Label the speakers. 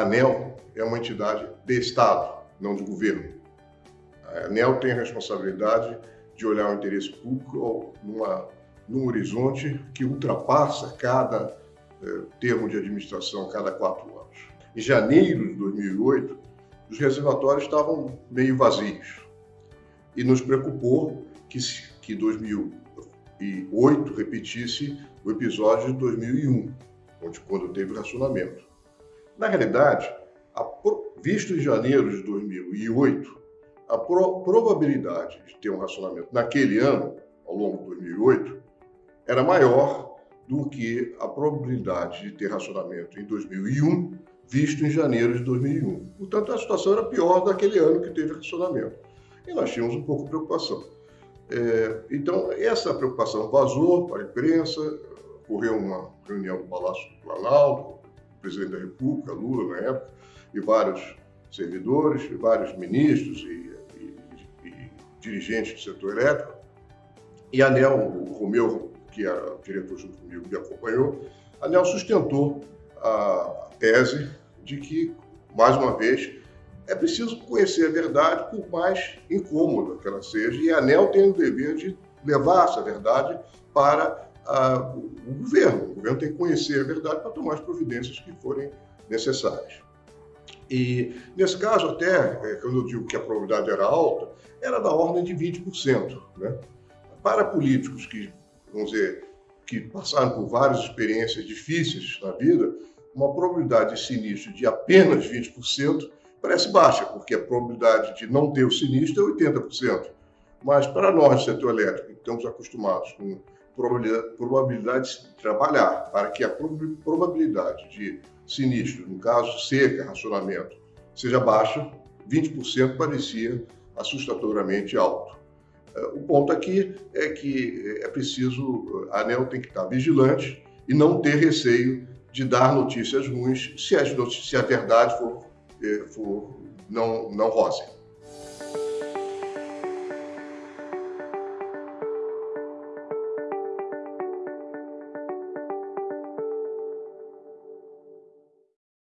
Speaker 1: ANEL é uma entidade de Estado, não de governo. A ANEL tem a responsabilidade de olhar o interesse público numa, num horizonte que ultrapassa cada eh, termo de administração cada quatro anos. Em janeiro de 2008, os reservatórios estavam meio vazios e nos preocupou que, que 2008 repetisse o episódio de 2001, onde quando teve racionamento. Na realidade, a, visto em janeiro de 2008, a pro, probabilidade de ter um racionamento naquele ano, ao longo de 2008, era maior do que a probabilidade de ter racionamento em 2001, visto em janeiro de 2001. Portanto, a situação era pior daquele ano que teve racionamento. E nós tínhamos um pouco de preocupação. É, então, essa preocupação vazou para a imprensa, ocorreu uma reunião no Palácio do Planalto, presidente da República, Lula, na época, e vários servidores, e vários ministros e, e, e dirigentes do setor elétrico. E a ANEL, o Romeu, que era diretor junto comigo, me acompanhou, a ANEL sustentou a tese de que, mais uma vez, é preciso conhecer a verdade, por mais incômoda que ela seja, e a ANEL tem o dever de levar essa verdade para o governo. O governo tem que conhecer a verdade para tomar as providências que forem necessárias. E, nesse caso, até, é, quando eu digo que a probabilidade era alta, era da ordem de 20%. Né? Para políticos que, vamos dizer, que passaram por várias experiências difíceis na vida, uma probabilidade de sinistro de apenas 20% parece baixa, porque a probabilidade de não ter o sinistro é 80%. Mas para nós, setor elétrico, que estamos acostumados com probabilidade de trabalhar para que a probabilidade de sinistro, no caso seca, racionamento, seja baixa, 20% parecia assustadoramente alto. É, o ponto aqui é que é preciso, a ANEL tem que estar vigilante e não ter receio de dar notícias ruins se, se a verdade for, é, for não, não rosa.